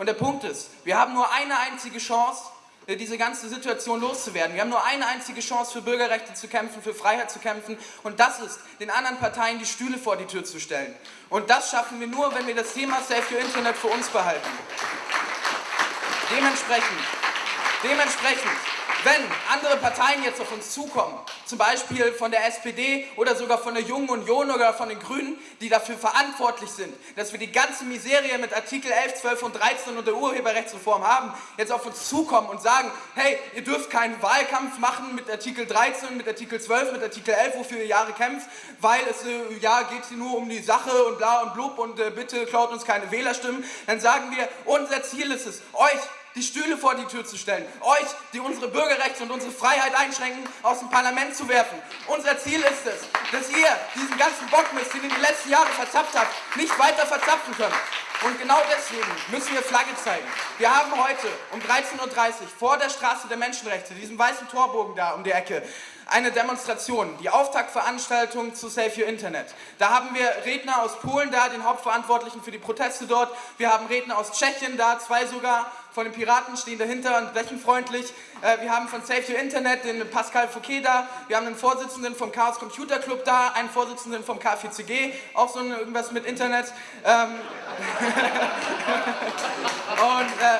Und der Punkt ist, wir haben nur eine einzige Chance, äh, diese ganze Situation loszuwerden. Wir haben nur eine einzige Chance, für Bürgerrechte zu kämpfen, für Freiheit zu kämpfen und das ist, den anderen Parteien die Stühle vor die Tür zu stellen. Und das schaffen wir nur, wenn wir das Thema Save Your Internet für uns behalten. Dementsprechend, dementsprechend wenn andere Parteien jetzt auf uns zukommen, zum Beispiel von der SPD oder sogar von der Jungen Union oder von den Grünen, die dafür verantwortlich sind, dass wir die ganze Miserie mit Artikel 11, 12 und 13 und der Urheberrechtsreform haben, jetzt auf uns zukommen und sagen, hey, ihr dürft keinen Wahlkampf machen mit Artikel 13, mit Artikel 12, mit Artikel 11, wofür ihr Jahre kämpft, weil es äh, ja geht nur um die Sache und bla und blub und äh, bitte klaut uns keine Wählerstimmen, dann sagen wir, unser Ziel ist es, euch die Stühle vor die Tür zu stellen, euch, die unsere Bürgerrechte und unsere Freiheit einschränken, aus dem Parlament zu werfen. Unser Ziel ist es, dass ihr diesen ganzen Bockmist, den ihr die letzten Jahre verzapft habt, nicht weiter verzapfen könnt. Und genau deswegen müssen wir Flagge zeigen. Wir haben heute um 13.30 Uhr vor der Straße der Menschenrechte, diesem weißen Torbogen da um die Ecke, eine Demonstration, die Auftaktveranstaltung zu Save Your Internet. Da haben wir Redner aus Polen da, den Hauptverantwortlichen für die Proteste dort. Wir haben Redner aus Tschechien da, zwei sogar von den Piraten stehen dahinter und lächeln freundlich. Äh, wir haben von Save Your Internet den Pascal Fouquet da. Wir haben einen Vorsitzenden vom Chaos Computer Club da, einen Vorsitzenden vom K4CG, auch so irgendwas mit Internet. Ähm und äh,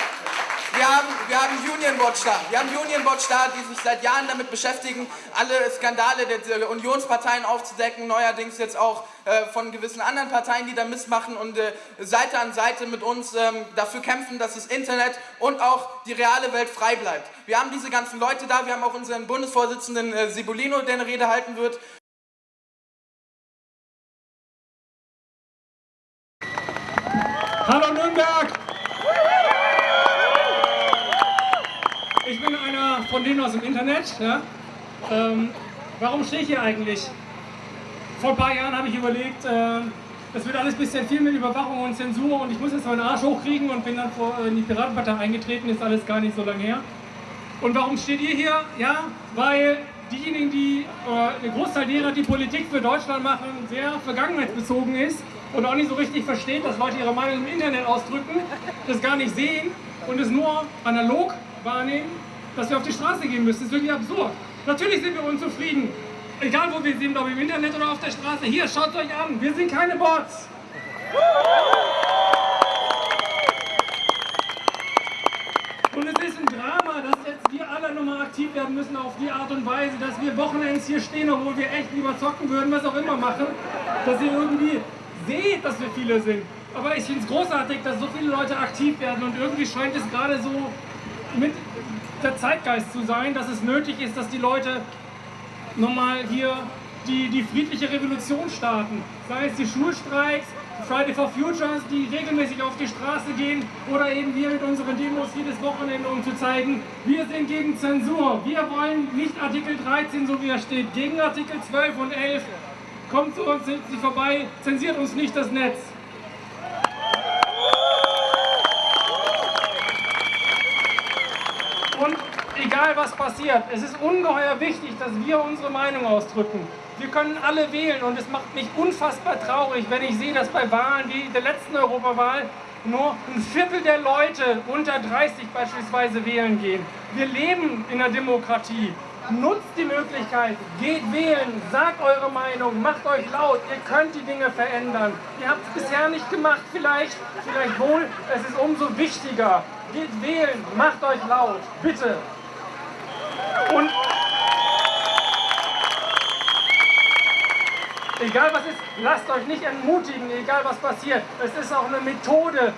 wir haben, wir haben Union Watch da. Wir haben Union Watch da, die sich seit Jahren damit beschäftigen, alle Skandale der Unionsparteien aufzudecken, neuerdings jetzt auch äh, von gewissen anderen Parteien, die da missmachen und äh, Seite an Seite mit uns ähm, dafür kämpfen, dass das Internet und auch die reale Welt frei bleibt. Wir haben diese ganzen Leute da, wir haben auch unseren Bundesvorsitzenden äh, Sibulino, der eine Rede halten wird. Hallo Nürnberg! Ich bin einer von denen aus dem Internet. Ja? Ähm, warum stehe ich hier eigentlich? Vor ein paar Jahren habe ich überlegt, äh, das wird alles ein bisschen viel mit Überwachung und Zensur und ich muss jetzt meinen Arsch hochkriegen und bin dann vor, in die Piratenpartei eingetreten, ist alles gar nicht so lange her. Und warum steht ihr hier? Ja, weil diejenigen, die, äh, der Großteil derer, die Politik für Deutschland machen, sehr vergangenheitsbezogen ist und auch nicht so richtig versteht, dass Leute ihre Meinung im Internet ausdrücken, das gar nicht sehen und es nur analog wahrnehmen, dass wir auf die Straße gehen müssen. Das ist wirklich absurd. Natürlich sind wir unzufrieden. Egal wo wir sind, ob im Internet oder auf der Straße. Hier, schaut euch an. Wir sind keine Bots. Und es ist ein Drama, dass jetzt wir alle nochmal aktiv werden müssen auf die Art und Weise, dass wir Wochenends hier stehen, obwohl wir echt lieber zocken würden, was auch immer machen, dass ihr irgendwie seht, dass wir viele sind. Aber ich finde es großartig, dass so viele Leute aktiv werden und irgendwie scheint es gerade so mit der Zeitgeist zu sein, dass es nötig ist, dass die Leute nochmal hier die, die friedliche Revolution starten. Sei es die Schulstreiks, Friday for Futures, die regelmäßig auf die Straße gehen oder eben wir mit unseren Demos jedes Wochenende, um zu zeigen, wir sind gegen Zensur. Wir wollen nicht Artikel 13, so wie er steht, gegen Artikel 12 und 11. Kommt zu uns, sind Sie vorbei, zensiert uns nicht das Netz. Und egal was passiert, es ist ungeheuer wichtig, dass wir unsere Meinung ausdrücken. Wir können alle wählen und es macht mich unfassbar traurig, wenn ich sehe, dass bei Wahlen wie der letzten Europawahl nur ein Viertel der Leute unter 30 beispielsweise wählen gehen. Wir leben in einer Demokratie. Nutzt die Möglichkeit, geht wählen, sagt eure Meinung, macht euch laut, ihr könnt die Dinge verändern. Ihr habt es bisher nicht gemacht, vielleicht, vielleicht wohl, es ist umso wichtiger. Geht wählen, macht euch laut, bitte. Und egal was ist, lasst euch nicht entmutigen, egal was passiert. Es ist auch eine Methode,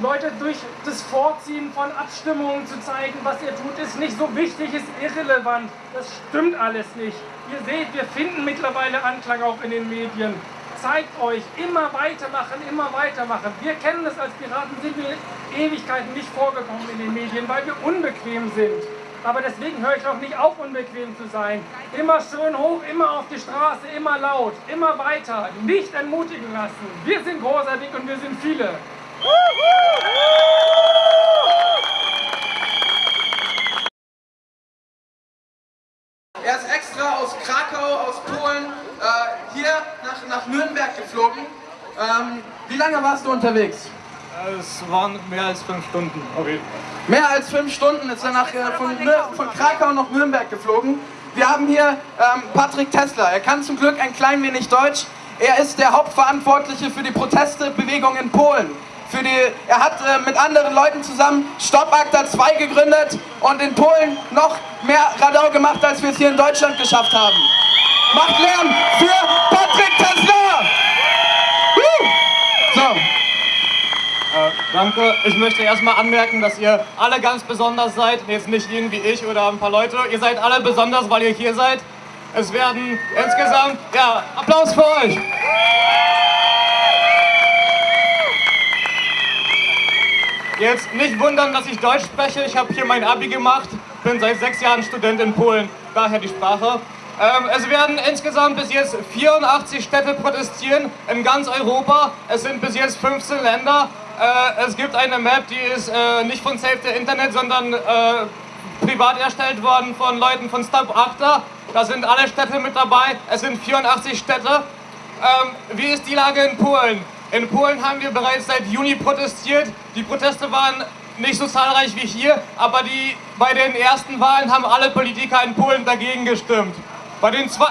Leute durch das Vorziehen von Abstimmungen zu zeigen, was ihr tut, ist nicht so wichtig, ist irrelevant. Das stimmt alles nicht. Ihr seht, wir finden mittlerweile Anklang auch in den Medien zeigt euch, immer weitermachen, immer weitermachen. Wir kennen es als Piraten, sind wir Ewigkeiten nicht vorgekommen in den Medien, weil wir unbequem sind. Aber deswegen höre ich auch nicht auf, unbequem zu sein. Immer schön hoch, immer auf die Straße, immer laut, immer weiter. Nicht entmutigen lassen. Wir sind großartig und wir sind viele. Er ist extra aus Krakau, aus Polen, äh, hier nach, nach Nürnberg geflogen. Ähm, wie lange warst du unterwegs? Es waren mehr als fünf Stunden. Okay. Mehr als fünf Stunden ist er nach, äh, von, von Krakau nach Nürnberg geflogen. Wir haben hier ähm, Patrick Tesla. Er kann zum Glück ein klein wenig Deutsch. Er ist der Hauptverantwortliche für die Protestebewegung in Polen. Die, er hat äh, mit anderen Leuten zusammen Stopp Akta 2 gegründet und in Polen noch mehr Radau gemacht, als wir es hier in Deutschland geschafft haben. Macht Lärm für Patrick Tesla! Woo! So. Äh, danke. Ich möchte erstmal anmerken, dass ihr alle ganz besonders seid. Jetzt nicht irgendwie ich oder ein paar Leute. Ihr seid alle besonders, weil ihr hier seid. Es werden insgesamt, ja, Applaus für euch. Jetzt nicht wundern, dass ich Deutsch spreche. Ich habe hier mein Abi gemacht, bin seit sechs Jahren Student in Polen, daher die Sprache. Ähm, es werden insgesamt bis jetzt 84 Städte protestieren in ganz Europa. Es sind bis jetzt 15 Länder. Äh, es gibt eine Map, die ist äh, nicht von Save the Internet, sondern äh, privat erstellt worden von Leuten von Stop Acta. Da sind alle Städte mit dabei. Es sind 84 Städte. Ähm, wie ist die Lage in Polen? In Polen haben wir bereits seit Juni protestiert. Die Proteste waren nicht so zahlreich wie hier, aber die, bei den ersten Wahlen haben alle Politiker in Polen dagegen gestimmt. Bei den zwei...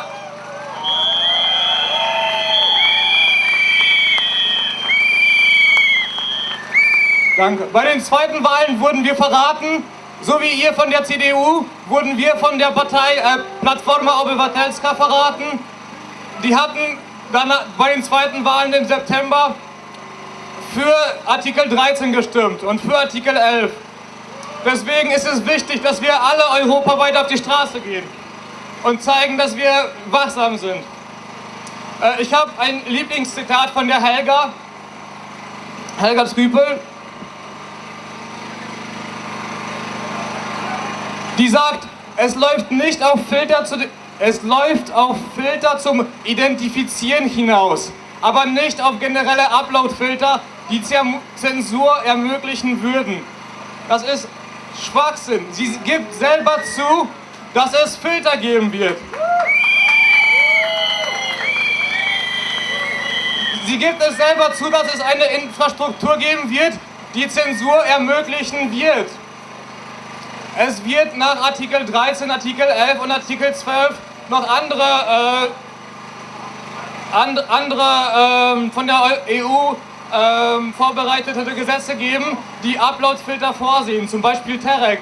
Danke. Bei den zweiten Wahlen wurden wir verraten, so wie ihr von der CDU, wurden wir von der Partei äh, Plattforma Obywatelska verraten. Die hatten dann bei den zweiten Wahlen im September für Artikel 13 gestimmt und für Artikel 11. Deswegen ist es wichtig, dass wir alle europaweit auf die Straße gehen und zeigen, dass wir wachsam sind. Äh, ich habe ein Lieblingszitat von der Helga, Helga Trüpel. Die sagt, es läuft nicht auf Filter zu, es läuft auf Filter zum Identifizieren hinaus, aber nicht auf generelle Upload-Filter, die Zensur ermöglichen würden. Das ist Schwachsinn. Sie gibt selber zu, dass es Filter geben wird. Sie gibt es selber zu, dass es eine Infrastruktur geben wird, die Zensur ermöglichen wird. Es wird nach Artikel 13, Artikel 11 und Artikel 12 noch andere, äh, and, andere äh, von der EU äh, vorbereitete Gesetze geben, die Upload-Filter vorsehen, zum Beispiel Terek.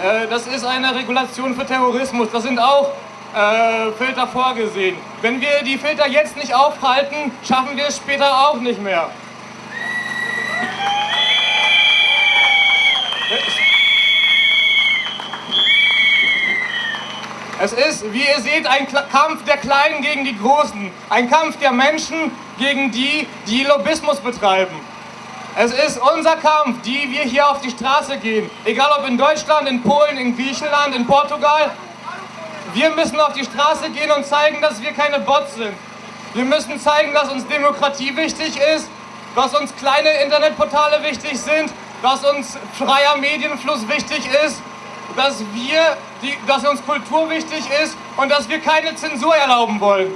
Äh, das ist eine Regulation für Terrorismus. Da sind auch äh, Filter vorgesehen. Wenn wir die Filter jetzt nicht aufhalten, schaffen wir es später auch nicht mehr. Es ist, wie ihr seht, ein Kampf der Kleinen gegen die Großen. Ein Kampf der Menschen gegen die, die Lobbyismus betreiben. Es ist unser Kampf, die wir hier auf die Straße gehen. Egal ob in Deutschland, in Polen, in Griechenland, in Portugal. Wir müssen auf die Straße gehen und zeigen, dass wir keine Bots sind. Wir müssen zeigen, dass uns Demokratie wichtig ist, dass uns kleine Internetportale wichtig sind, dass uns freier Medienfluss wichtig ist, dass, wir, die, dass uns Kultur wichtig ist und dass wir keine Zensur erlauben wollen.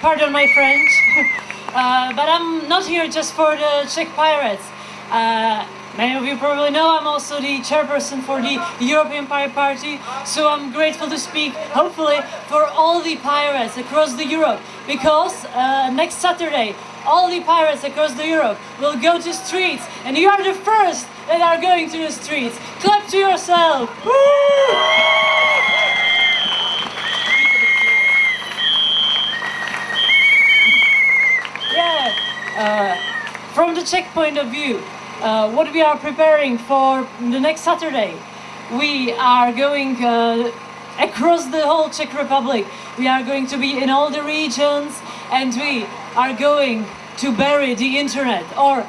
pardon my French, uh, but I'm not here just for the Czech Pirates. Uh, many of you probably know I'm also the chairperson for the European Pirate Party, so I'm grateful to speak, hopefully, for all the pirates across the Europe, because uh, next Saturday, all the pirates across the Europe will go to streets, and you are the first that are going to the streets. Clap to yourself! Woo! Uh, from the Czech point of view, uh, what we are preparing for the next Saturday, we are going uh, across the whole Czech Republic. We are going to be in all the regions and we are going to bury the internet or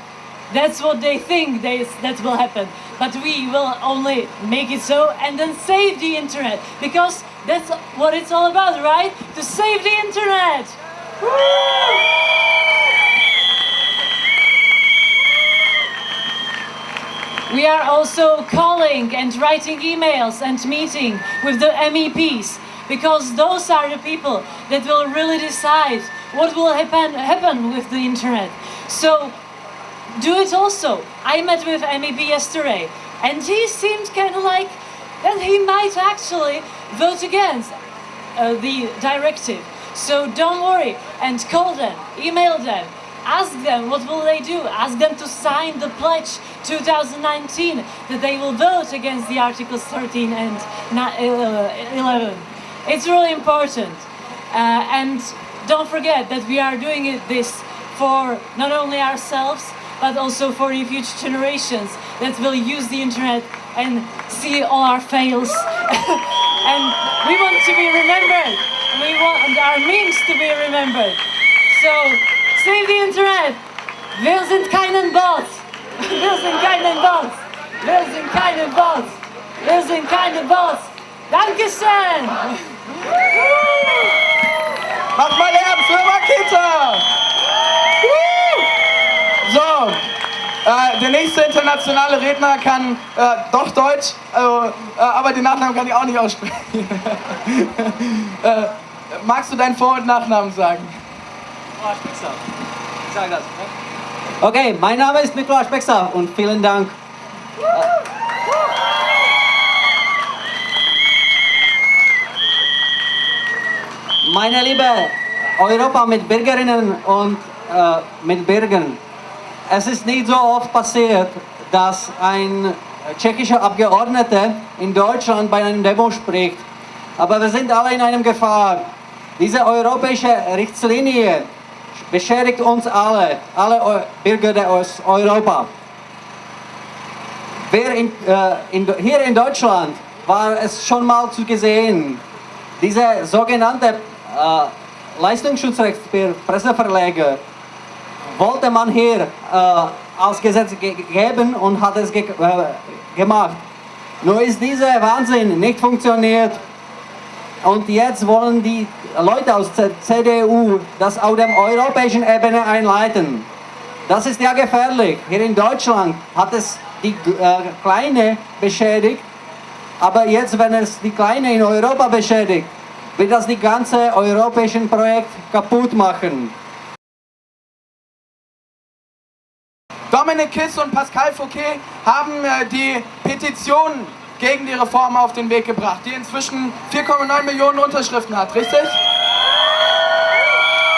that's what they think they, that will happen. But we will only make it so and then save the internet because that's what it's all about, right? To save the internet! Woo! We are also calling and writing emails and meeting with the MEPs because those are the people that will really decide what will happen, happen with the internet. So do it also. I met with MEP yesterday and he seemed kind of like that he might actually vote against uh, the directive. So don't worry and call them, email them, ask them what will they do, ask them to sign the pledge 2019 that they will vote against the Articles 13 and uh, 11. It's really important. Uh, and don't forget that we are doing it, this for not only ourselves, but also for the future generations that will use the internet and see all our fails. and we want to be remembered. We want our memes to be remembered. So the internet. Wir sind keinen Bots. Wir sind keinen Bots. Wir sind keine Bots. Wir sind keine Bots. Dankeschön. Mach mal Lärm für Makita! So, äh, der nächste internationale Redner kann äh, doch Deutsch, äh, aber den Nachnamen kann ich auch nicht aussprechen. Äh, magst du deinen Vor- und Nachnamen sagen? Ich sage das. Okay, mein Name ist Nikolaus Bexer und vielen Dank. Meine liebe Europa mit Bürgerinnen und äh, mit Bürgern, es ist nicht so oft passiert, dass ein tschechischer Abgeordneter in Deutschland bei einem Demo spricht. Aber wir sind alle in einem Gefahr. Diese europäische Richtlinie beschädigt uns alle, alle Bürger aus Europa. In, äh, in, hier in Deutschland war es schon mal zu gesehen, diese sogenannte äh, Leistungsschutzrecht für Presseverleger wollte man hier äh, als Gesetz ge geben und hat es ge äh, gemacht. Nur ist dieser Wahnsinn nicht funktioniert und jetzt wollen die Leute aus der CDU das auf der europäischen Ebene einleiten. Das ist ja gefährlich. Hier in Deutschland hat es die äh, Kleine beschädigt, aber jetzt, wenn es die Kleine in Europa beschädigt, wird das die ganze europäische Projekt kaputt machen. Dominik Kiss und Pascal Fouquet haben äh, die Petition gegen die Reform auf den Weg gebracht, die inzwischen 4,9 Millionen Unterschriften hat, richtig?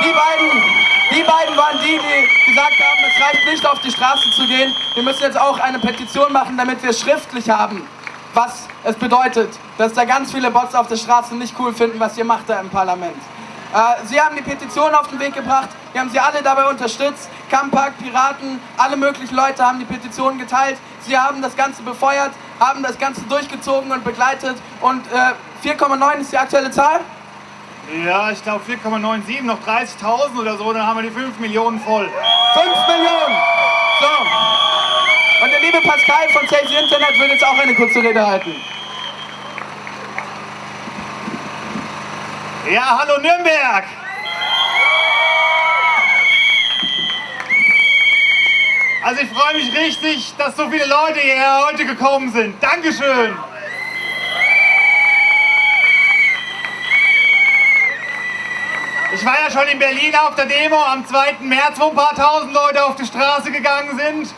Die beiden, die beiden waren die, die gesagt haben, es reicht nicht auf die Straße zu gehen, wir müssen jetzt auch eine Petition machen, damit wir schriftlich haben, was es bedeutet, dass da ganz viele Bots auf der Straße nicht cool finden, was ihr macht da im Parlament. Äh, sie haben die Petition auf den Weg gebracht, wir haben sie alle dabei unterstützt. Kampak, Piraten, alle möglichen Leute haben die Petition geteilt. Sie haben das Ganze befeuert, haben das Ganze durchgezogen und begleitet. Und äh, 4,9 ist die aktuelle Zahl? Ja, ich glaube 4,97, noch 30.000 oder so, dann haben wir die 5 Millionen voll. 5 Millionen! So. Und der liebe Pascal von the Internet will jetzt auch eine kurze Rede halten. Ja, hallo Nürnberg! Also ich freue mich richtig, dass so viele Leute hierher heute gekommen sind. Dankeschön! Ich war ja schon in Berlin auf der Demo am 2. März, wo ein paar tausend Leute auf die Straße gegangen sind.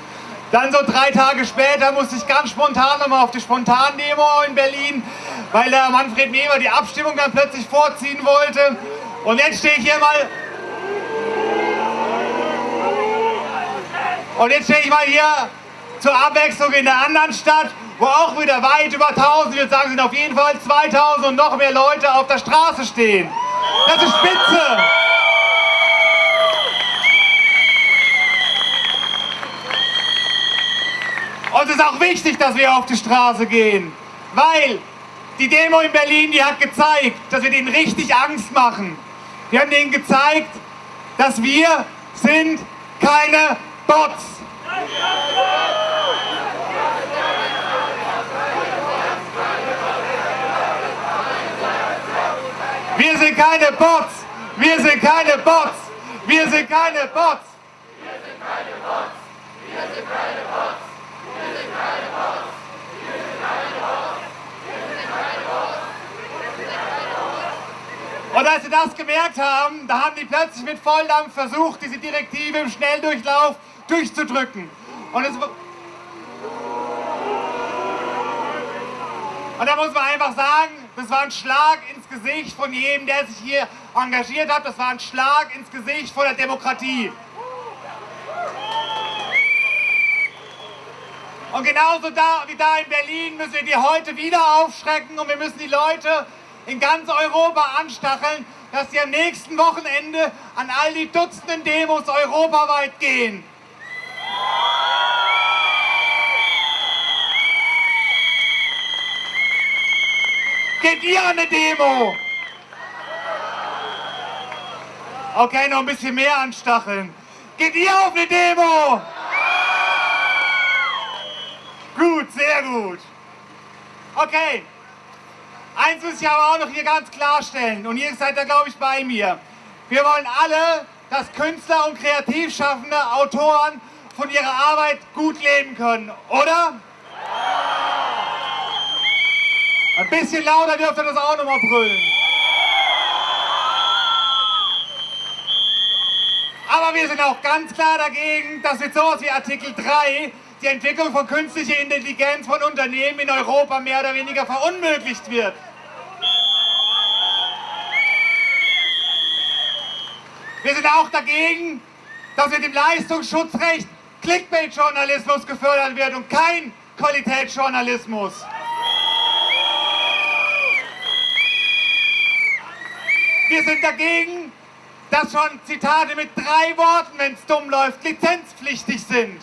Dann so drei Tage später musste ich ganz spontan nochmal auf die Spontan-Demo in Berlin, weil der Manfred Neber die Abstimmung dann plötzlich vorziehen wollte. Und jetzt stehe ich hier mal Und jetzt stehe ich mal hier zur Abwechslung in der anderen Stadt, wo auch wieder weit über 1000, ich würde sagen, sind auf jeden Fall 2000 und noch mehr Leute auf der Straße stehen. Das ist spitze. Und es ist auch wichtig, dass wir auf die Straße gehen, weil die Demo in Berlin, die hat gezeigt, dass wir denen richtig Angst machen. Wir haben denen gezeigt, dass wir sind keine Bots. Wir sind keine Bots. Wir sind keine Bots. Wir sind keine Bots. Wir sind keine Bots. Wir sind keine Bots. Wir sind keine Und als sie das gemerkt haben, da haben die plötzlich mit Volldampf versucht, diese Direktive im Schnelldurchlauf durchzudrücken. Und, es, und da muss man einfach sagen, das war ein Schlag ins Gesicht von jedem, der sich hier engagiert hat. Das war ein Schlag ins Gesicht von der Demokratie. Und genauso da, wie da in Berlin müssen wir die heute wieder aufschrecken und wir müssen die Leute in ganz Europa anstacheln, dass sie am nächsten Wochenende an all die Dutzenden Demos europaweit gehen. Geht ihr an eine Demo? Okay, noch ein bisschen mehr anstacheln. Geht ihr auf eine Demo? Gut, sehr gut. Okay. Eins muss ich aber auch noch hier ganz klarstellen und ihr seid da, glaube ich, bei mir. Wir wollen alle, dass Künstler und Kreativschaffende, Autoren von ihrer Arbeit gut leben können, oder? Ein bisschen lauter dürft ihr das auch nochmal brüllen. Aber wir sind auch ganz klar dagegen, dass mit sowas wie Artikel 3 die Entwicklung von künstlicher Intelligenz von Unternehmen in Europa mehr oder weniger verunmöglicht wird. Wir sind auch dagegen, dass mit dem Leistungsschutzrecht Clickbait-Journalismus gefördert wird und kein Qualitätsjournalismus. Wir sind dagegen, dass schon Zitate mit drei Worten, wenn es dumm läuft, lizenzpflichtig sind.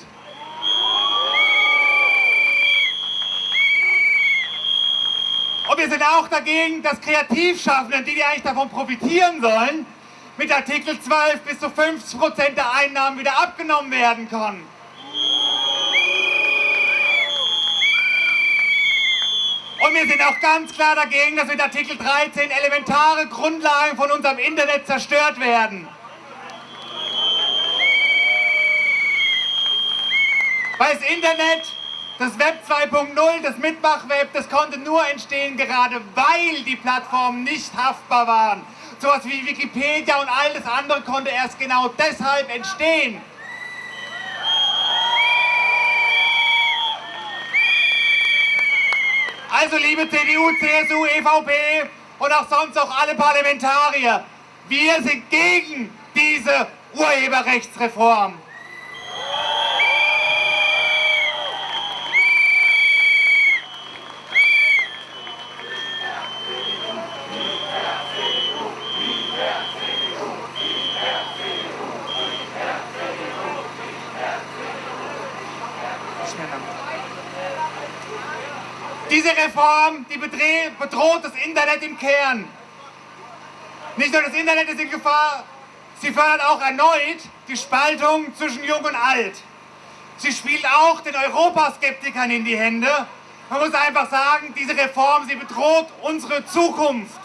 Und wir sind auch dagegen, dass Kreativschaffenden, die, die eigentlich davon profitieren sollen, mit Artikel 12 bis zu 50% der Einnahmen wieder abgenommen werden können. Und wir sind auch ganz klar dagegen, dass mit Artikel 13 elementare Grundlagen von unserem Internet zerstört werden. Weil das Internet das Web 2.0, das Mitmachweb, das konnte nur entstehen, gerade weil die Plattformen nicht haftbar waren. Sowas wie Wikipedia und all das andere konnte erst genau deshalb entstehen. Also liebe CDU, CSU, EVP und auch sonst auch alle Parlamentarier, wir sind gegen diese Urheberrechtsreform. Diese Reform, die bedroht das Internet im Kern. Nicht nur das Internet ist in Gefahr, sie fördert auch erneut die Spaltung zwischen Jung und Alt. Sie spielt auch den Europaskeptikern in die Hände. Man muss einfach sagen, diese Reform, sie bedroht unsere Zukunft.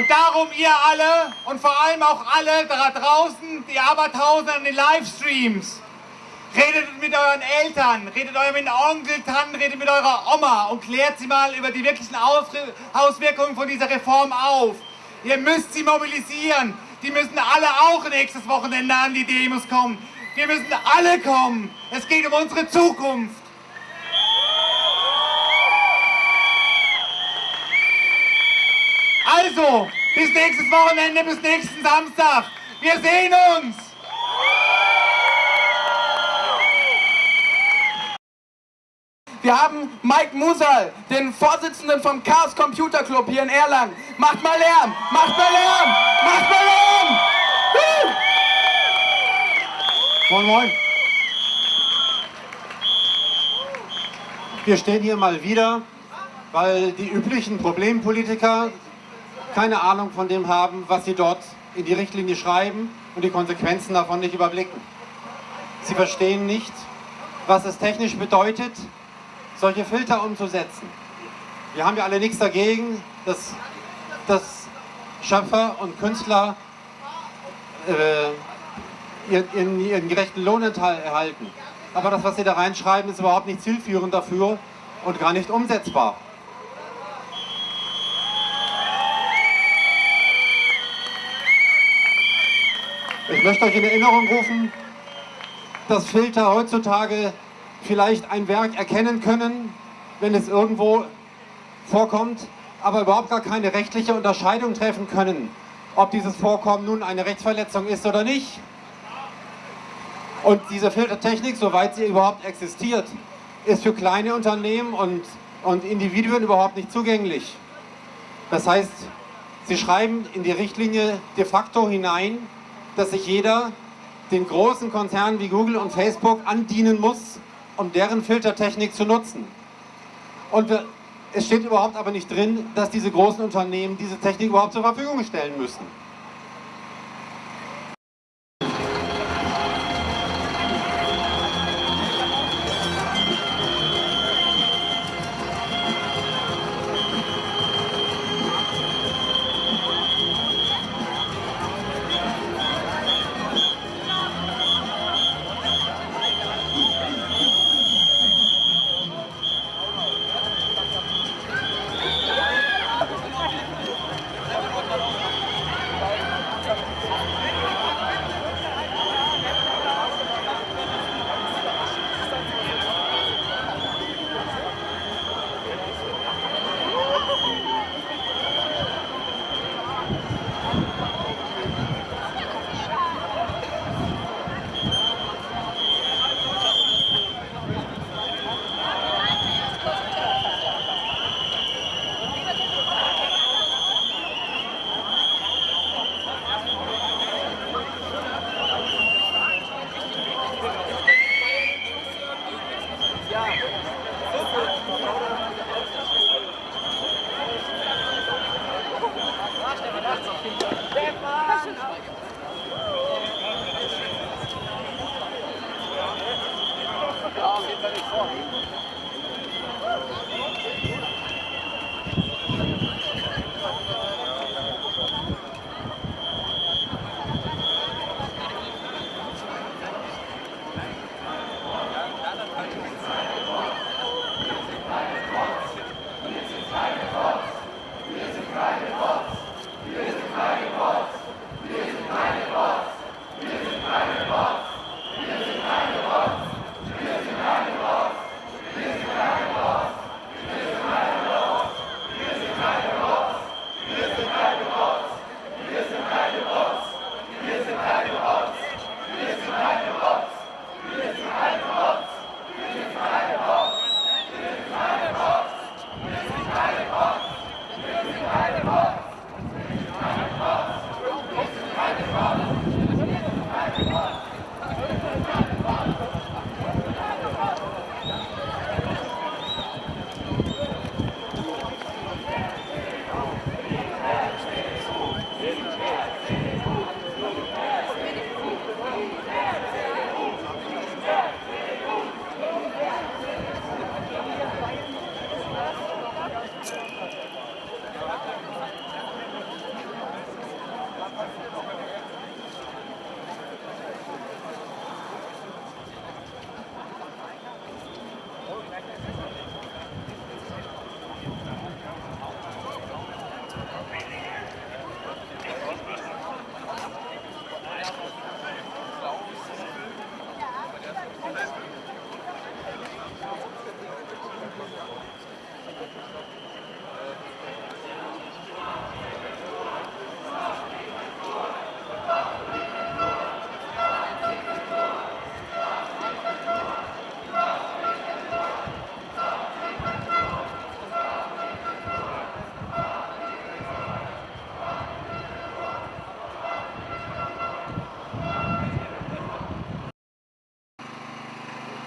Und darum ihr alle und vor allem auch alle da draußen, die Abertausende an den Livestreams, redet mit euren Eltern, redet mit euren Onkel, Tanten, redet mit eurer Oma und klärt sie mal über die wirklichen Auswirkungen von dieser Reform auf. Ihr müsst sie mobilisieren. Die müssen alle auch nächstes Wochenende an die Demos kommen. Wir müssen alle kommen. Es geht um unsere Zukunft. Also, bis nächstes Wochenende, bis nächsten Samstag. Wir sehen uns. Wir haben Mike Musal, den Vorsitzenden vom Chaos Computer Club hier in Erlangen. Macht mal Lärm! Macht mal Lärm! Macht mal Lärm! Moin, moin. Wir stehen hier mal wieder, weil die üblichen Problempolitiker keine Ahnung von dem haben, was sie dort in die Richtlinie schreiben und die Konsequenzen davon nicht überblicken. Sie verstehen nicht, was es technisch bedeutet, solche Filter umzusetzen. Wir haben ja alle nichts dagegen, dass, dass Schöpfer und Künstler äh, ihren, ihren, gerechten Lohn erhalten. Aber das, was sie da reinschreiben, ist überhaupt nicht zielführend dafür und gar nicht umsetzbar. Ich möchte euch in Erinnerung rufen, dass Filter heutzutage vielleicht ein Werk erkennen können, wenn es irgendwo vorkommt, aber überhaupt gar keine rechtliche Unterscheidung treffen können, ob dieses Vorkommen nun eine Rechtsverletzung ist oder nicht. Und diese Filtertechnik, soweit sie überhaupt existiert, ist für kleine Unternehmen und, und Individuen überhaupt nicht zugänglich. Das heißt, sie schreiben in die Richtlinie de facto hinein, dass sich jeder den großen Konzernen wie Google und Facebook andienen muss, um deren Filtertechnik zu nutzen. Und es steht überhaupt aber nicht drin, dass diese großen Unternehmen diese Technik überhaupt zur Verfügung stellen müssen. 过来。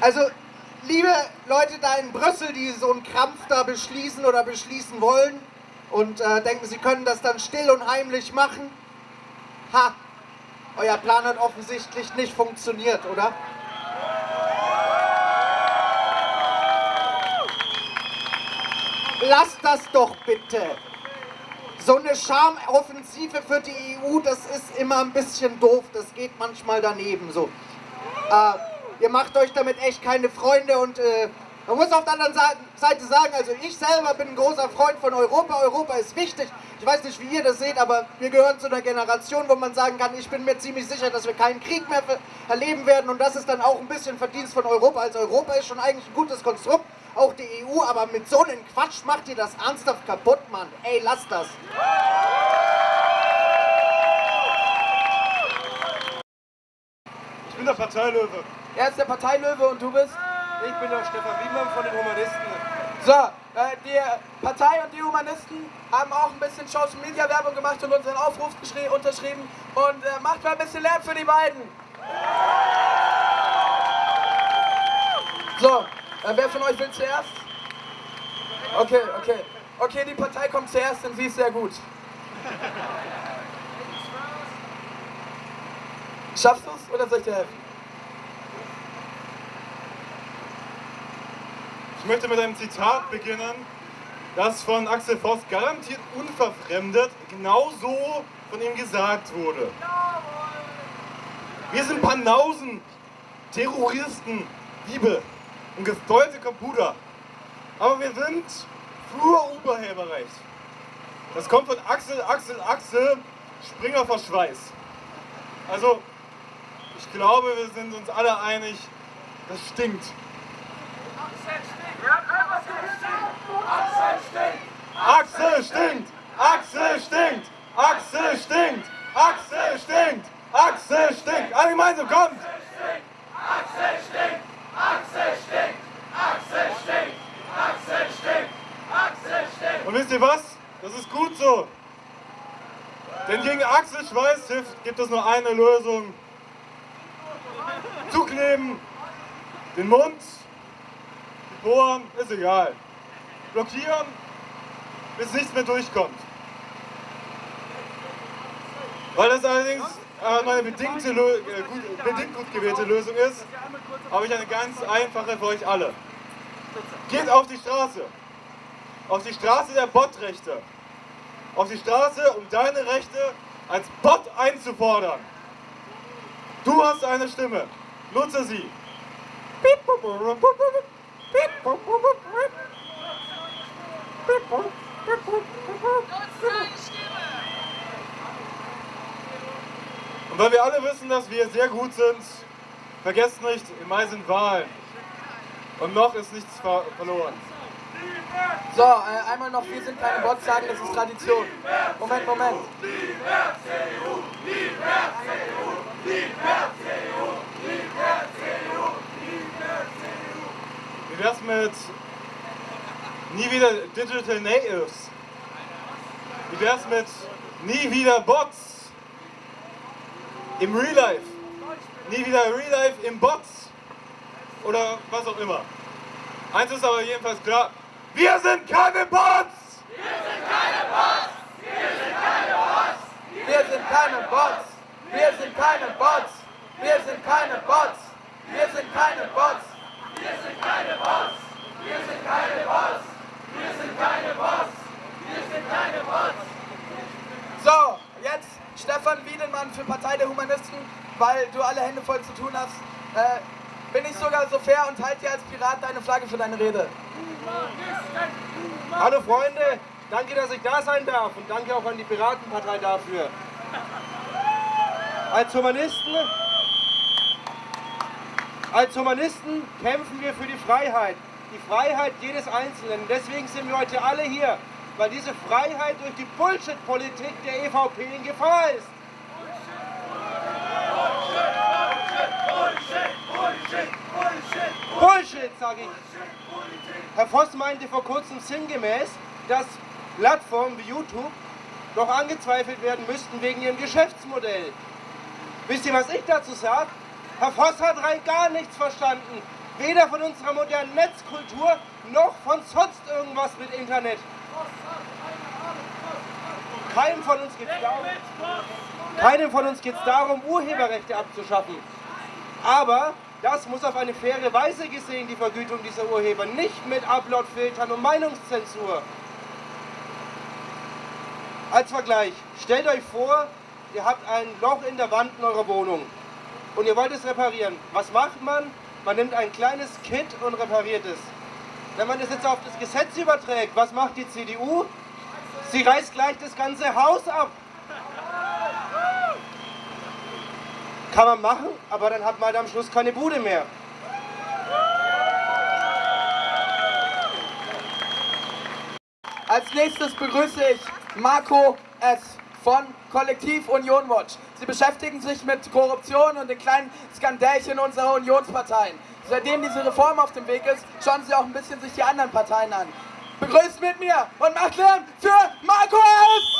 Also, liebe Leute da in Brüssel, die so einen Krampf da beschließen oder beschließen wollen und äh, denken, sie können das dann still und heimlich machen, ha, euer Plan hat offensichtlich nicht funktioniert, oder? Lasst das doch bitte. so eine Charmoffensive für die EU, das ist immer ein bisschen doof. Das geht manchmal daneben so. Äh, ihr macht euch damit echt keine Freunde und äh, man muss auf der anderen Seite sagen, also ich selber bin ein großer Freund von Europa. Europa ist wichtig. Ich weiß nicht, wie ihr das seht, aber wir gehören zu einer Generation, wo man sagen kann, ich bin mir ziemlich sicher, dass wir keinen Krieg mehr erleben werden. Und das ist dann auch ein bisschen Verdienst von Europa. Also Europa ist schon eigentlich ein gutes Konstrukt, auch die EU. Aber mit so einem Quatsch macht ihr das ernsthaft kaputt, Mann. Ey, lasst das. Bin der Parteilöwe. Er ist der Parteilöwe und du bist? Ich bin der Stefan Wiedmann von den Humanisten. So, äh, die Partei und die Humanisten haben auch ein bisschen Social Media Werbung gemacht und unseren Aufruf unterschrieben. Und äh, macht mal ein bisschen Lärm für die beiden. So, äh, wer von euch will zuerst? Okay, okay. Okay, die Partei kommt zuerst, denn sie ist sehr gut. Schaffst du es oder soll ich dir helfen? Ich möchte mit einem Zitat beginnen, das von Axel Voss garantiert unverfremdet genauso von ihm gesagt wurde. Wir sind Panausen, Terroristen, Diebe und gesteuerte Computer. Aber wir sind für Urheberrecht. Das kommt von Axel, Axel, Axel, Springer vor Schweiß. Also, ich glaube, wir sind uns alle einig, das stinkt. Axel stinkt! Axel stinkt! Axel stinkt! Axel stinkt! Axel stinkt! Alle gemeinsam, kommt! Axel stinkt! Axel stinkt! Axel stinkt! Axel stinkt! Axel stinkt! Und wisst ihr was? Das ist gut so. Denn gegen Axel Schweißhift gibt es nur eine Lösung. Zukleben, den Mund, die Poren, ist egal. Blockieren, bis nichts mehr durchkommt. Weil das allerdings äh, eine bedingte, äh, bedingt gut gewählte Lösung ist, habe ich eine ganz einfache für euch alle. Geht auf die Straße. Auf die Straße der Botrechte. Auf die Straße, um deine Rechte als Bot einzufordern. Du hast eine Stimme. Nutze sie. Und weil wir alle wissen, dass wir sehr gut sind, vergesst nicht, im Mai sind Wahlen. Und noch ist nichts ver verloren. So, äh, einmal noch, wir sind keine Bots, sagen, das ist Tradition. Moment, Moment. Wie wär's mit nie wieder Digital Natives? Wie wär's mit nie wieder Bots im Real Life? Nie wieder Real Life im Bots? Oder was auch immer. Eins ist aber jedenfalls klar, wir sind keine Bots! Wir sind keine Bots! Wir sind keine Bots! Wir sind keine Bots! Wir sind keine Bots! Wir sind keine Bots! Wir sind keine Bots! Wir sind keine Bots! Wir sind keine Bots! Wir sind keine Bots! Wir sind keine Bots! So, jetzt Stefan Wiedenmann für Partei der Humanisten, weil du alle Hände voll zu tun hast. Äh, bin ich sogar so fair und halte dir als Pirat deine Flagge für deine Rede. Hallo Freunde, danke, dass ich da sein darf und danke auch an die Piratenpartei dafür. Als Humanisten, als Humanisten kämpfen wir für die Freiheit, die Freiheit jedes Einzelnen. Deswegen sind wir heute alle hier, weil diese Freiheit durch die Bullshit-Politik der EVP in Gefahr ist. Bullshit, sage ich. Herr Voss meinte vor kurzem sinngemäß, dass Plattformen wie YouTube doch angezweifelt werden müssten wegen ihrem Geschäftsmodell. Wisst ihr, was ich dazu sage? Herr Voss hat rein gar nichts verstanden. Weder von unserer modernen Netzkultur noch von sonst irgendwas mit Internet. Keinem von uns geht es darum, keinem von uns geht es darum, Urheberrechte abzuschaffen. Aber das muss auf eine faire Weise gesehen, die Vergütung dieser Urheber, nicht mit Uploadfiltern und Meinungszensur. Als Vergleich, stellt euch vor, ihr habt ein Loch in der Wand in eurer Wohnung und ihr wollt es reparieren. Was macht man? Man nimmt ein kleines Kit und repariert es. Wenn man das jetzt auf das Gesetz überträgt, was macht die CDU? Sie reißt gleich das ganze Haus ab. Kann man machen, aber dann hat man halt am Schluss keine Bude mehr. Als nächstes begrüße ich Marco S. von Kollektiv Union Watch. Sie beschäftigen sich mit Korruption und den kleinen Skandälchen unserer Unionsparteien. Seitdem diese Reform auf dem Weg ist, schauen Sie auch ein bisschen sich die anderen Parteien an. Begrüßt mit mir und macht Lärm für Marco S.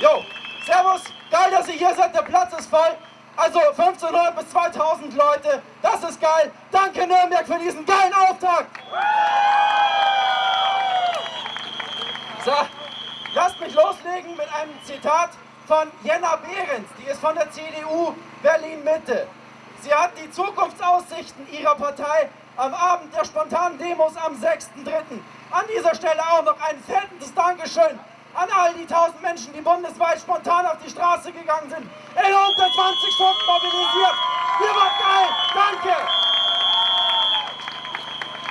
Jo, Servus, geil, dass ihr hier seid, der Platz ist voll. Also 1500 bis 2000 Leute, das ist geil. Danke Nürnberg für diesen geilen Auftakt. So, lasst mich loslegen mit einem Zitat von Jenna Behrens. Die ist von der CDU Berlin-Mitte. Sie hat die Zukunftsaussichten ihrer Partei am Abend der spontanen Demos am 6.3. An dieser Stelle auch noch ein fettes Dankeschön an all die tausend Menschen, die bundesweit spontan auf die Straße gegangen sind, in unter 20 Stunden mobilisiert. Ihr wart geil, danke!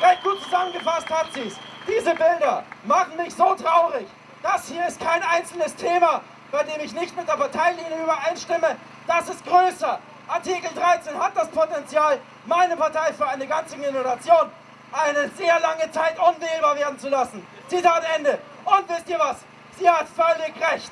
Recht gut zusammengefasst hat sie es. Diese Bilder machen mich so traurig. Das hier ist kein einzelnes Thema, bei dem ich nicht mit der Parteilinie übereinstimme. Das ist größer. Artikel 13 hat das Potenzial, meine Partei für eine ganze Generation eine sehr lange Zeit unwählbar werden zu lassen. Zitat Ende. Und wisst ihr was? Sie hat völlig recht.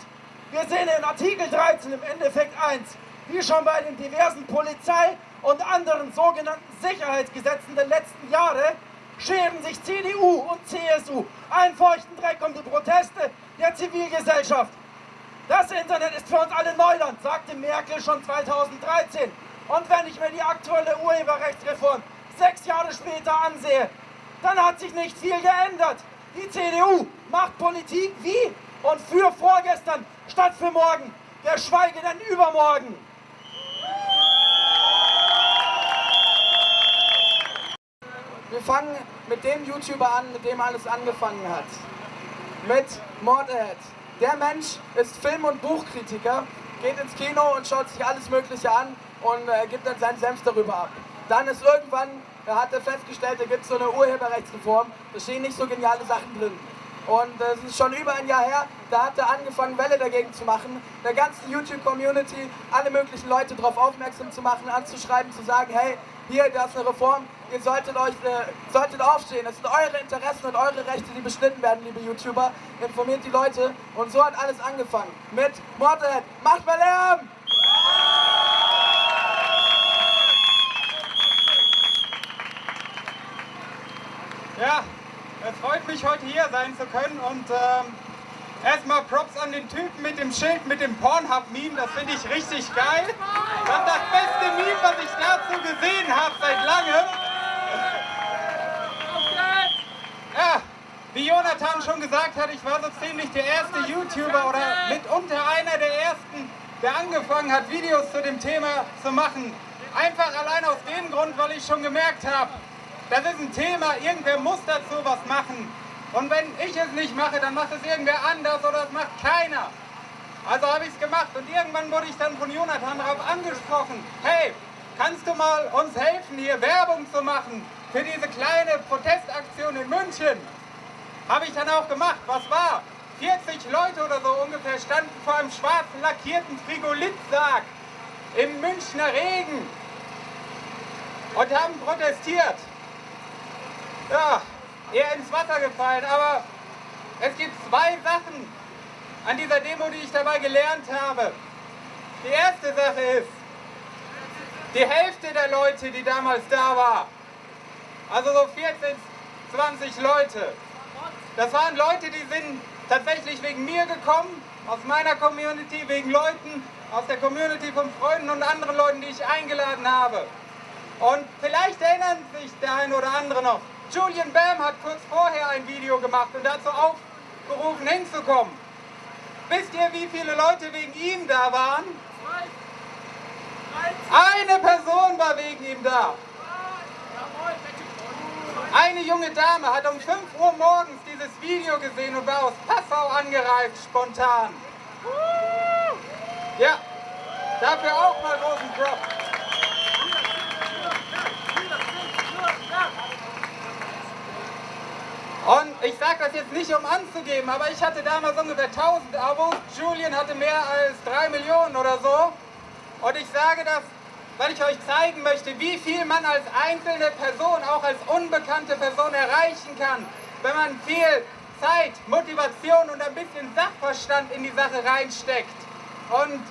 Wir sehen in Artikel 13 im Endeffekt eins, wie schon bei den diversen Polizei- und anderen sogenannten Sicherheitsgesetzen der letzten Jahre, scheren sich CDU und CSU einen feuchten Dreck um die Proteste der Zivilgesellschaft. Das Internet ist für uns alle Neuland, sagte Merkel schon 2013. Und wenn ich mir die aktuelle Urheberrechtsreform sechs Jahre später ansehe, dann hat sich nicht viel geändert. Die CDU macht Politik wie und für vorgestern statt für morgen, geschweige denn übermorgen. Wir fangen mit dem YouTuber an, mit dem alles angefangen hat. Mit Mordhead. Der Mensch ist Film- und Buchkritiker, geht ins Kino und schaut sich alles Mögliche an und äh, gibt dann seinen Senf darüber ab. Dann ist irgendwann, da hat er festgestellt, da gibt es so eine Urheberrechtsreform, da stehen nicht so geniale Sachen drin. Und es äh, ist schon über ein Jahr her, da hat er angefangen, Welle dagegen zu machen, der ganzen YouTube-Community, alle möglichen Leute darauf aufmerksam zu machen, anzuschreiben, zu sagen, hey, hier, da ist eine Reform, ihr solltet euch, äh, solltet aufstehen, es sind eure Interessen und eure Rechte, die beschnitten werden, liebe YouTuber, informiert die Leute. Und so hat alles angefangen mit Mordhead, macht mal Lärm! Ja, es freut mich, heute hier sein zu können und ähm, erstmal Props an den Typen mit dem Schild mit dem Pornhub-Meme, das finde ich richtig geil. Das ist das beste Meme, was ich dazu gesehen habe seit langem. Ja, wie Jonathan schon gesagt hat, ich war so ziemlich der erste YouTuber oder mitunter einer der ersten, der angefangen hat, Videos zu dem Thema zu machen. Einfach allein aus dem Grund, weil ich schon gemerkt habe, das ist ein Thema, irgendwer muss dazu was machen. Und wenn ich es nicht mache, dann macht es irgendwer anders oder es macht keiner. Also habe ich es gemacht und irgendwann wurde ich dann von Jonathan darauf angesprochen. Hey, kannst du mal uns helfen, hier Werbung zu machen für diese kleine Protestaktion in München? Habe ich dann auch gemacht. Was war? 40 Leute oder so ungefähr standen vor einem schwarzen lackierten Frigolitsarg im Münchner Regen und haben protestiert ja, eher ins Wasser gefallen. Aber es gibt zwei Sachen an dieser Demo, die ich dabei gelernt habe. Die erste Sache ist, die Hälfte der Leute, die damals da war, also so 14, 20 Leute, das waren Leute, die sind tatsächlich wegen mir gekommen, aus meiner Community, wegen Leuten aus der Community von Freunden und anderen Leuten, die ich eingeladen habe. Und vielleicht erinnern sich der eine oder andere noch, Julian Bam hat kurz vorher ein Video gemacht und dazu aufgerufen, hinzukommen. Wisst ihr, wie viele Leute wegen ihm da waren? Eine Person war wegen ihm da. Eine junge Dame hat um 5 Uhr morgens dieses Video gesehen und war aus Passau angereist, spontan. Ja, dafür auch mal großen Drop. Und ich sage das jetzt nicht, um anzugeben, aber ich hatte damals ungefähr 1000 Abos. Julian hatte mehr als 3 Millionen oder so. Und ich sage das, weil ich euch zeigen möchte, wie viel man als einzelne Person, auch als unbekannte Person erreichen kann, wenn man viel Zeit, Motivation und ein bisschen Sachverstand in die Sache reinsteckt. Und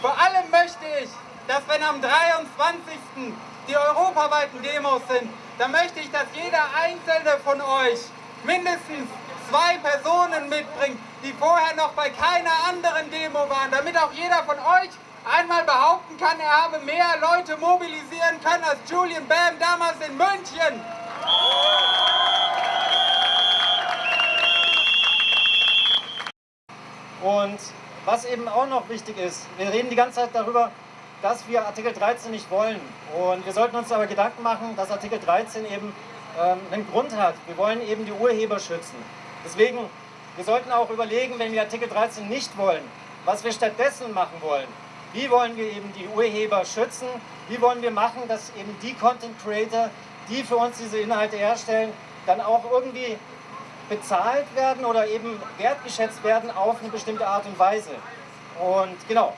vor allem möchte ich, dass wenn am 23. die europaweiten Demos sind, dann möchte ich, dass jeder einzelne von euch mindestens zwei Personen mitbringt, die vorher noch bei keiner anderen Demo waren, damit auch jeder von euch einmal behaupten kann, er habe mehr Leute mobilisieren können als Julian Bam damals in München. Und was eben auch noch wichtig ist, wir reden die ganze Zeit darüber, dass wir Artikel 13 nicht wollen. Und wir sollten uns aber Gedanken machen, dass Artikel 13 eben ähm, einen Grund hat. Wir wollen eben die Urheber schützen. Deswegen, wir sollten auch überlegen, wenn wir Artikel 13 nicht wollen, was wir stattdessen machen wollen. Wie wollen wir eben die Urheber schützen? Wie wollen wir machen, dass eben die Content Creator, die für uns diese Inhalte herstellen, dann auch irgendwie bezahlt werden oder eben wertgeschätzt werden auf eine bestimmte Art und Weise. Und genau,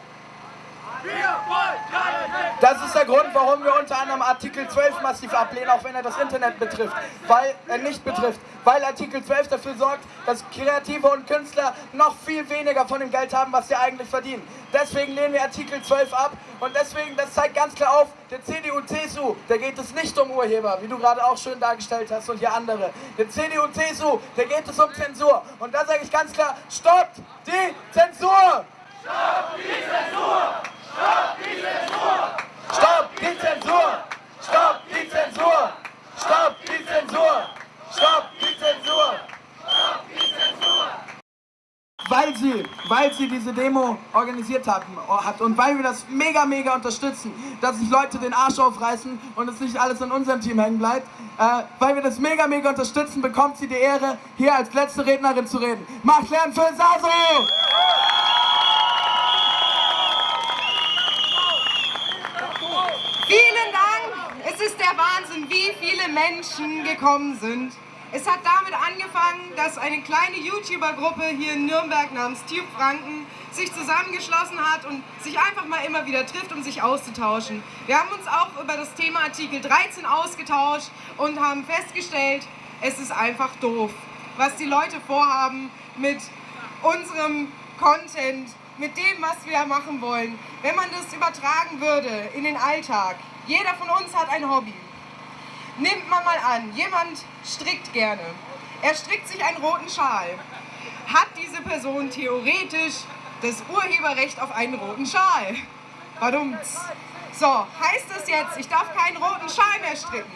das ist der Grund, warum wir unter anderem Artikel 12 massiv ablehnen, auch wenn er das Internet betrifft, weil er nicht betrifft, weil Artikel 12 dafür sorgt, dass Kreative und Künstler noch viel weniger von dem Geld haben, was sie eigentlich verdienen. Deswegen lehnen wir Artikel 12 ab und deswegen, das zeigt ganz klar auf, der CDU-CSU, da geht es nicht um Urheber, wie du gerade auch schön dargestellt hast und hier andere. Der CDU-CSU, da geht es um Zensur und da sage ich ganz klar, stoppt die Zensur! Stoppt die Zensur! Stopp die Zensur! Stopp die Zensur! Stopp die Zensur! Stopp die Zensur! Stopp die Zensur! Stopp die Zensur! Weil sie, weil sie diese Demo organisiert haben, hat und weil wir das mega, mega unterstützen, dass sich Leute den Arsch aufreißen und es nicht alles an unserem Team hängen bleibt, äh, weil wir das mega, mega unterstützen, bekommt sie die Ehre, hier als letzte Rednerin zu reden. Macht Lärm für Saso! Vielen Dank. Es ist der Wahnsinn, wie viele Menschen gekommen sind. Es hat damit angefangen, dass eine kleine YouTuber-Gruppe hier in Nürnberg namens Tube Franken sich zusammengeschlossen hat und sich einfach mal immer wieder trifft, um sich auszutauschen. Wir haben uns auch über das Thema Artikel 13 ausgetauscht und haben festgestellt, es ist einfach doof, was die Leute vorhaben mit unserem Content, mit dem, was wir machen wollen. Wenn man das übertragen würde in den Alltag, jeder von uns hat ein Hobby. Nimmt man mal an, jemand strickt gerne. Er strickt sich einen roten Schal. Hat diese Person theoretisch das Urheberrecht auf einen roten Schal? Warum? So, heißt das jetzt, ich darf keinen roten Schal mehr stricken?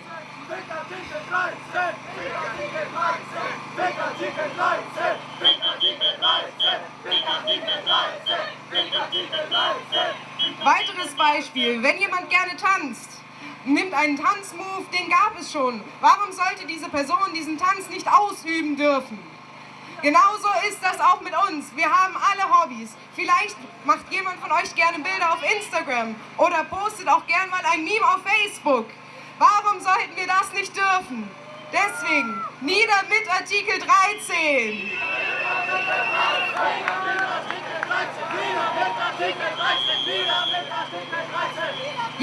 Fick Artikel 13! Fick Artikel 13! Fick Artikel 13! Fick Artikel 13! Fick Artikel 13! Fick Artikel 13! Weiteres Beispiel, wenn jemand gerne tanzt, nimmt einen Tanzmove, den gab es schon. Warum sollte diese Person diesen Tanz nicht ausüben dürfen? Genauso ist das auch mit uns. Wir haben alle Hobbys. Vielleicht macht jemand von euch gerne Bilder auf Instagram oder postet auch gerne mal ein Meme auf Facebook. Warum sollten wir das nicht dürfen? Deswegen, nieder mit Artikel 13!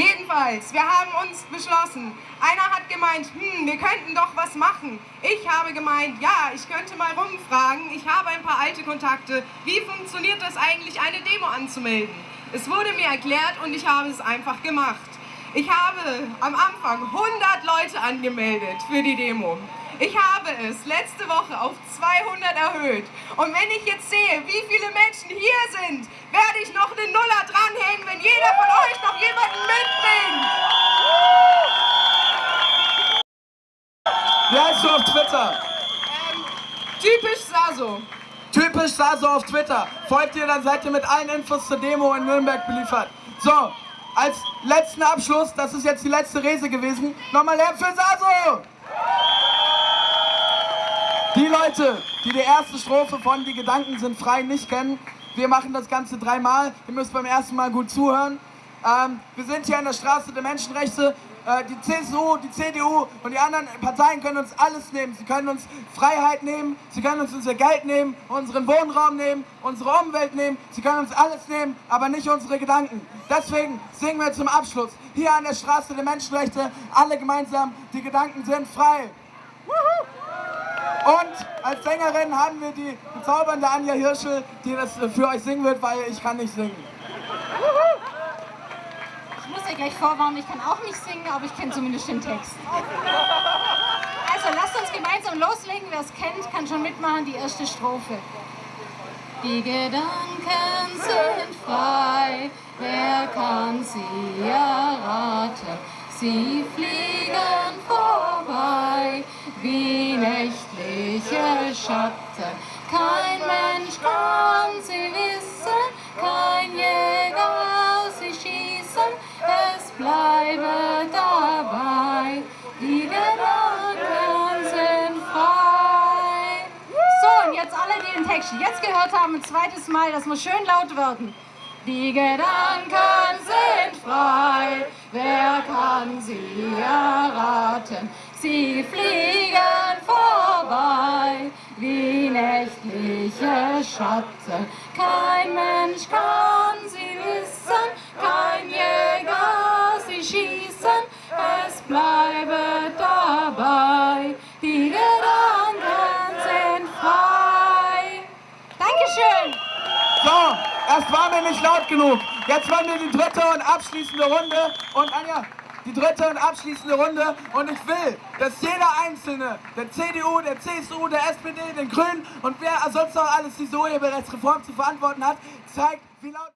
Jedenfalls, wir haben uns beschlossen. Einer hat gemeint, hm, wir könnten doch was machen. Ich habe gemeint, ja, ich könnte mal rumfragen. Ich habe ein paar alte Kontakte. Wie funktioniert das eigentlich, eine Demo anzumelden? Es wurde mir erklärt und ich habe es einfach gemacht. Ich habe am Anfang 100 Leute angemeldet für die Demo. Ich habe es letzte Woche auf 200 erhöht. Und wenn ich jetzt sehe, wie viele Menschen hier sind, werde ich noch eine Nuller dranhängen, wenn jeder von euch noch jemanden mitbringt. Wie heißt du auf Twitter? Ähm, typisch Saso. Typisch Saso auf Twitter. Folgt ihr, dann seid ihr mit allen Infos zur Demo in Nürnberg beliefert. So, als letzten Abschluss, das ist jetzt die letzte Rese gewesen, nochmal Lärm für Saso! Die Leute, die die erste Strophe von Die Gedanken sind frei nicht kennen, wir machen das Ganze dreimal. Ihr müsst beim ersten Mal gut zuhören. Ähm, wir sind hier an der Straße der Menschenrechte. Äh, die CSU, die CDU und die anderen Parteien können uns alles nehmen. Sie können uns Freiheit nehmen, sie können uns unser Geld nehmen, unseren Wohnraum nehmen, unsere Umwelt nehmen. Sie können uns alles nehmen, aber nicht unsere Gedanken. Deswegen singen wir zum Abschluss hier an der Straße der Menschenrechte alle gemeinsam, die Gedanken sind frei. Und als Sängerin haben wir die bezaubernde Anja Hirschel, die das für euch singen wird, weil ich kann nicht singen. Ja gleich vorwarnen, ich kann auch nicht singen, aber ich kenne zumindest den Text. Also lasst uns gemeinsam loslegen. Wer es kennt, kann schon mitmachen, die erste Strophe. Die Gedanken sind frei, wer kann sie erraten? Sie fliegen vorbei wie nächtliche Schatten. Kein Mensch kann sie wissen, kein Text jetzt gehört haben, ein zweites Mal, das muss schön laut werden. Die Gedanken sind frei, wer kann sie erraten? Sie fliegen vorbei wie nächtliche Schatten. Kein Mensch kann sie wissen, kein Jäger sie schießen, es bleibe dabei. So, das war mir nicht laut genug. Jetzt wollen wir die dritte und abschließende Runde. Und Anja, die dritte und abschließende Runde. Und ich will, dass jeder Einzelne, der CDU, der CSU, der SPD, den Grünen und wer sonst noch alles diese Urheberrechtsreform zu verantworten hat, zeigt, wie laut...